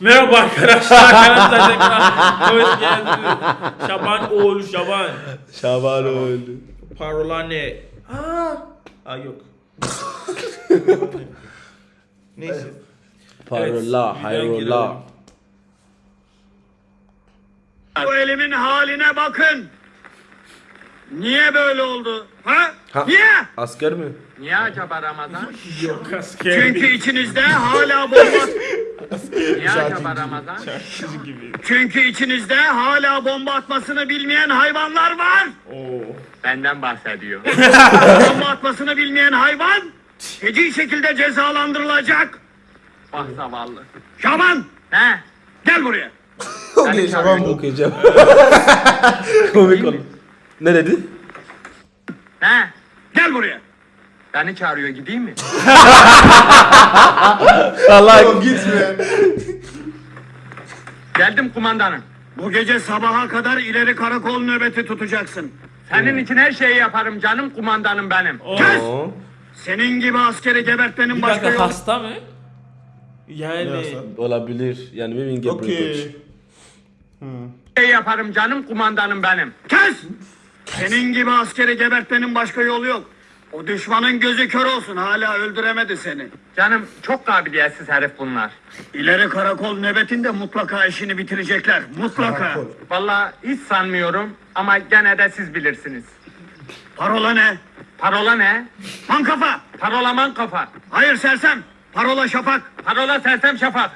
Merhaba arkadaşlar. Kanalımıza tekrar hoş geldiniz. Şaban oğlu Şaban. Şaban öldü. Parola ne? Aa, Aa yok. Neyse. Parola, Evet, hayrola. Bu elimin haline bakın. Niye böyle oldu? Ha? Ha. Niye? Asker mi? Niye acaba Ramazan? Yok asker. Çünkü içinizde hala bomba Niye acaba Ramazan? Şarkıcı gibi. Çünkü içinizde hala bomba atmasını bilmeyen hayvanlar var. Oo. Benden bahsediyor. bomba atmasını bilmeyen hayvan feci şekilde cezalandırılacak. Bak zavallı. Şaban He? gel buraya. Okey Şaban mı okuyacağım? Komik olur. Ne dedi? He? Gel buraya. Beni çağırıyor gideyim mi? Allah Gitme. Geldim kumandanım. Bu gece sabaha kadar ileri karakol nöbeti tutacaksın. Senin için her şeyi yaparım canım kumandanım benim. Kes! Oo. Senin gibi askeri gebertmenin Bir başka dakika yolu. hasta mı? Yani Olabilir. Yani maybe get Okay. Her şeyi yaparım canım kumandanım benim. Kes! Senin gibi askeri gebertmenin başka yolu yok. O düşmanın gözü kör olsun hala öldüremedi seni. Canım çok kabiliyetsiz herif bunlar. İleri karakol nöbetinde mutlaka işini bitirecekler. Mutlaka. Vallahi hiç sanmıyorum ama gene de siz bilirsiniz. Parola ne? Parola ne? Man kafa. Parolaman kafa. Hayır sersem. Parola şafak. Parola sersem şafak.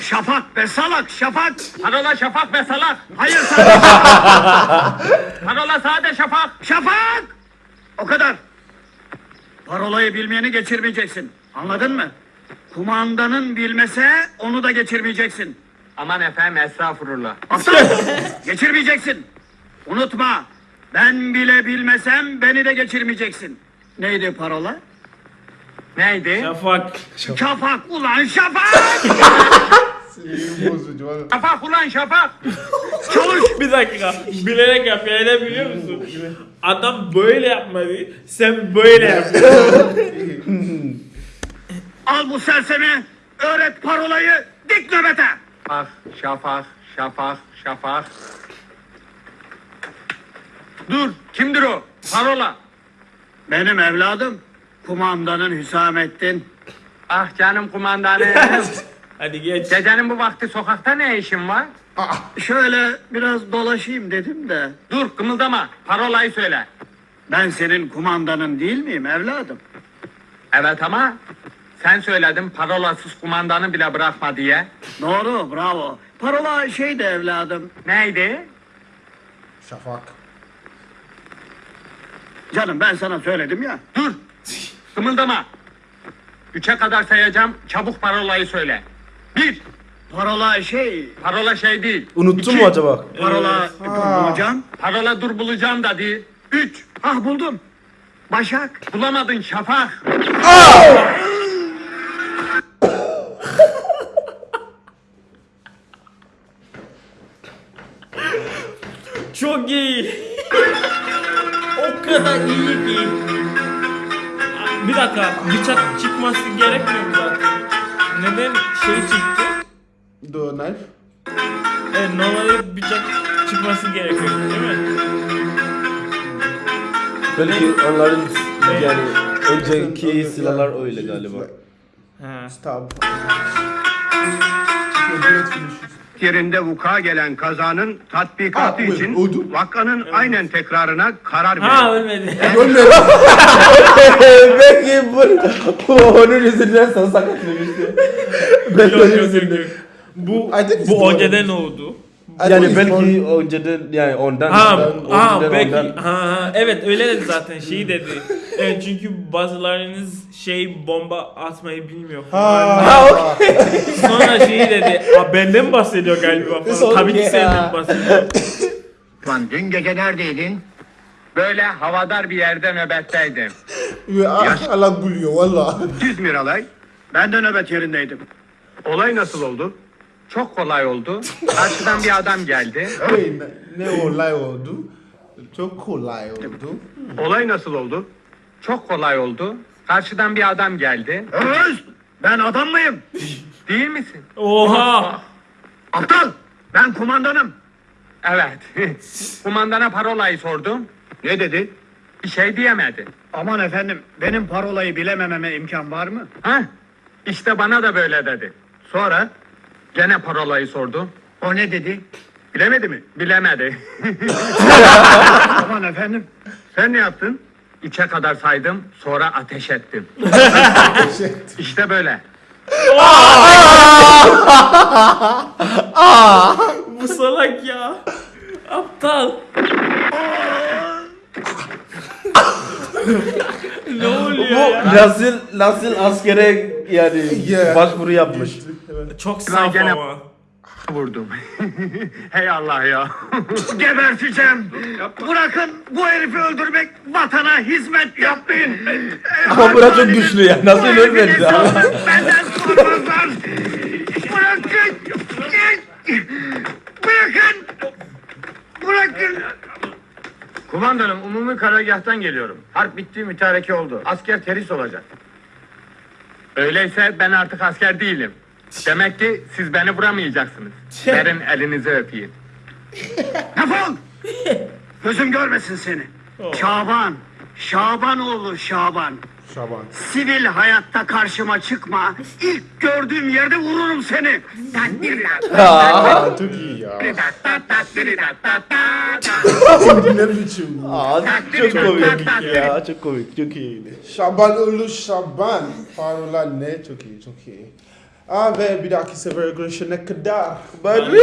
Şafak be salak şafak. Parola şafak ve salak. Hayır sade Parola sade şafak. şafak. O kadar. Parolayı bilmeyeni geçirmeyeceksin. Anladın mı? Kumandanın bilmese onu da geçirmeyeceksin. Aman efendim estağfurullah. Aptal! geçirmeyeceksin. Unutma. Ben bile bilmesem beni de geçirmeyeceksin. Neydi parola? Neydi? Şafak. Şafak ulan şafak! Sinirim bozucu valla. Şafak ulan şafak. Çalış! Bir dakika. Bilerek yapıyor. Neden biliyor musun? Adam böyle yapmadı. Sen böyle yapıyorsun. Al bu sersemi, öğret parolayı, dik nöbete! Şafak, şafak, şafak, şafak. Dur, kimdir o? Parola. Benim evladım, kumandanın Hüsamettin. Ah canım kumandanım. Hadi geç. Gecenin bu vakti sokakta ne işin var? Şöyle biraz dolaşayım dedim de. Dur, kımıldama. Parolayı söyle. Ben senin kumandanın değil miyim evladım? Evet ama sen söyledin parolasız kumandanı bile bırakma diye. Doğru, bravo. Parola şeydi evladım. Neydi? Şafak. Canım ben sana söyledim ya. Dur, kımıldama. Üçe kadar sayacağım, çabuk parolayı söyle. Bir, Parola şey, parola şey değil. Unuttun İki. mu acaba? parola bulacağım. Parola dur bulacağım da değil. Üç, Ah buldum. Başak. bulamadın şafak. Çok iyi. o kadar iyi ki. Bir dakika. Bıçak çıkması gerekmiyor mu? Neden şey çıktı? The knife. Evet normalde bıçak çıkması gerekiyor değil mi? Belki onların yani önceki silahlar öyle galiba. Ha. Stab. Finish. Yerinde vuka gelen kazanın tatbikatı Ha, için oldu. vakanın aynen tekrarına karar Ha verin. ölmedi. Belki bu, bu onun yüzünden sana sakatlamıştı. Belki Yok, onun yok, yok, yüzünden. yok. Bu I think it's bu the- önceden oldu. Yani belki önceden yani ondan. Ha, ondan, ha önceden belki ondan. ha, ha evet öyle dedi zaten şeyi dedi. Evet çünkü bazılarınız şey bomba atmayı bilmiyor. Ha. Sonra şeyi dedi. Aa, benden bahsediyor galiba falan. Tabii ki ya. senden bahsediyor. Lan dün gece neredeydin? Böyle havadar bir yerde nöbetteydim. Ve Allah gülüyor valla. Siz Miralay. Ben de nöbet yerindeydim. Olay nasıl oldu? Çok kolay oldu. Karşıdan bir adam geldi. Ne olay oldu? Çok kolay oldu. Olay nasıl oldu? Çok kolay oldu. Karşıdan bir adam geldi. Öz! Ben adam mıyım? Değil misin? Oha. Aptal! Ben kumandanım. Evet. Kumandana parolayı sordum. Ne dedi? Bir şey diyemedi. Aman efendim, benim parolayı bilemememe imkan var mı? Ha? İşte bana da böyle dedi. Sonra Gene parolayı sordu. o ne dedi? Bilemedi mi? Bilemedi. Aman efendim, Sen ne yaptın? Üçe kadar saydım, sonra ateş ettim. işte böyle. Bu salak ya. Aptal. ne oluyor ya? Nasıl nasıl askere yani Yeah. başvuru yapmış. Çok saf ama. Vurdum. Hey Allah ya. geberteceğim. Bırakın bu herifi öldürmek, vatana hizmet yapmayın. Ama bura çok güçlü ya. Nasıl ölmedi? Benden sormazlar. Bırakın. Bırakın. Bırakın. Kumandanım umumi karargahtan geliyorum. Harp bitti mütareke oldu. Asker teris olacak. Öyleyse ben artık asker değilim. Demek ki siz beni vuramayacaksınız. Verin elinizi öpeyim. Defol. Gözüm görmesin seni. Şaban. Şabanoğlu Şaban. Şaban. Sivil hayatta karşıma çıkma. İlk gördüğüm yerde vururum seni. Aa, çok iyi ya. Aa, çok komik ya. Çok komik. Çok iyiydi. Şaban Ulu Şaban. Parola ne? Çok iyi, çok iyi. Aa ve bir dahaki sefer görüşene kadar. Bye.